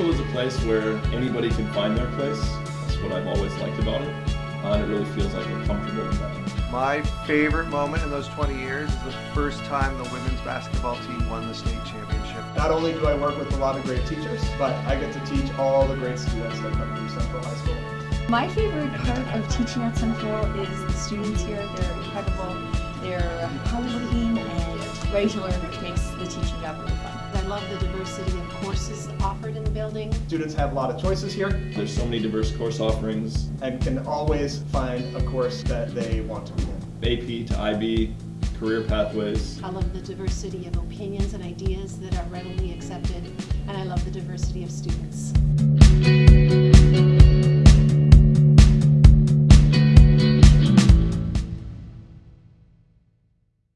Central is a place where anybody can find their place. That's what I've always liked about it. Uh, and it really feels like you're comfortable environment. My favorite moment in those 20 years is the first time the women's basketball team won the state championship. Not only do I work with a lot of great teachers, but I get to teach all the great students that come through Central High School. My favorite part of teaching at Central is the students here. They're incredible. They're hardworking and ready to learn, which makes the teaching job really fun. I love the diversity building. Students have a lot of choices here There's so many diverse course offerings, and can always find a course that they want to be in. AP to IB, career pathways. I love the diversity of opinions and ideas that are readily accepted, and I love the diversity of students.